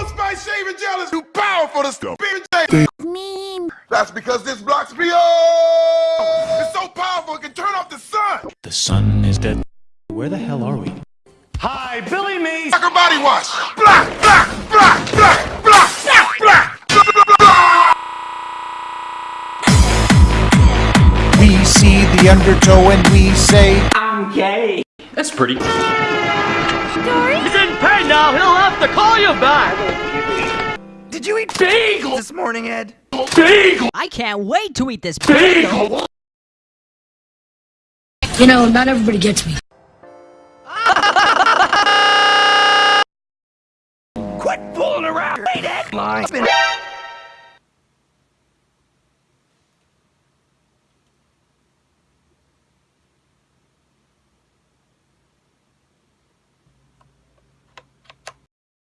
Old Spice shaving gel is too powerful to stop being Meme. That's because this blocks me up. It's so powerful it can turn off the sun. The sun is dead. Where the hell are we? Hi, Billy Mays. Like a body wash. Black, black, black, black, black, black, black. We see the undertow and we say, I'm gay. That's pretty. Have to call you back. Did you eat Bagel. this morning, Ed? Bagel. I can't wait to eat this Bagel. You know, not everybody gets me. Quit fooling around. Hey, Ed.